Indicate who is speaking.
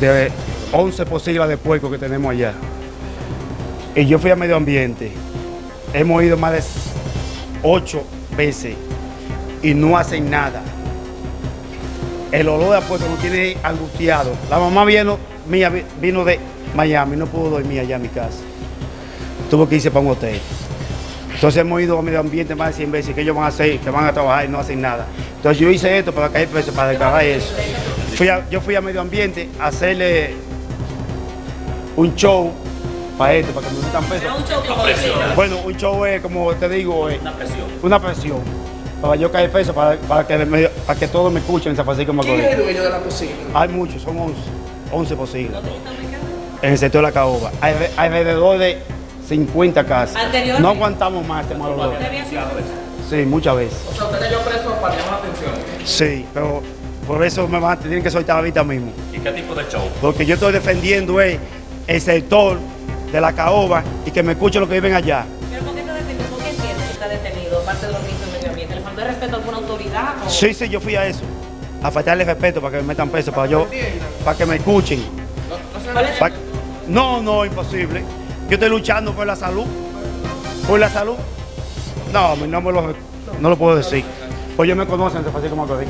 Speaker 1: de 11 posibles de puerco que tenemos allá. Y yo fui a medio ambiente. Hemos ido más de 8 veces y no hacen nada. El olor de puerco nos tiene angustiado. La mamá vino, mía vino de Miami, no pudo dormir allá en mi casa. Tuvo que irse para un hotel. Entonces hemos ido a medio ambiente más de 100 veces que ellos van a hacer, que van a trabajar y no hacen nada. Entonces yo hice esto para caer preso, para declarar eso. Fui a- yo fui a medio ambiente a hacerle un show para esto, para que me metan.
Speaker 2: Pero un show como
Speaker 1: Bueno, un show es, como te digo, es
Speaker 3: Una presión.
Speaker 1: una presión. Para yo caer preso, para, para que, me- para que todos me escuchen en San Francisco de
Speaker 4: ¿Quién es
Speaker 1: Macorís.
Speaker 4: el dueño de la cocina?
Speaker 1: Hay muchos, son 11, 11 posibles. En el sector de la caoba. Hay alrededor de 50 casas. No aguantamos más este mal olor. Sí, muchas veces.
Speaker 4: O sea, usted cayó preso para llamar la atención.
Speaker 1: Sí, pero por eso me van a tener que soltar ahorita mismo.
Speaker 3: ¿Y qué tipo de show?
Speaker 1: Porque yo estoy defendiendo el sector de la caoba y que me escuchen los que viven allá.
Speaker 2: ¿Pero por qué está detenido? ¿Por qué entiende que está detenido? Aparte de los ministros del medio ambiente. ¿Le faltó el respeto a alguna autoridad? O...
Speaker 1: Sí, sí, yo fui a eso. A faltarle respeto para que me metan preso, para yo, para que me escuchen.
Speaker 2: ¿Cuál es el-
Speaker 1: Pa- No, no, imposible. Yo estoy luchando por la salud. Por la salud. No, no me lo, no lo puedo decir. Pues ellos me conocen de Francisco Macorís.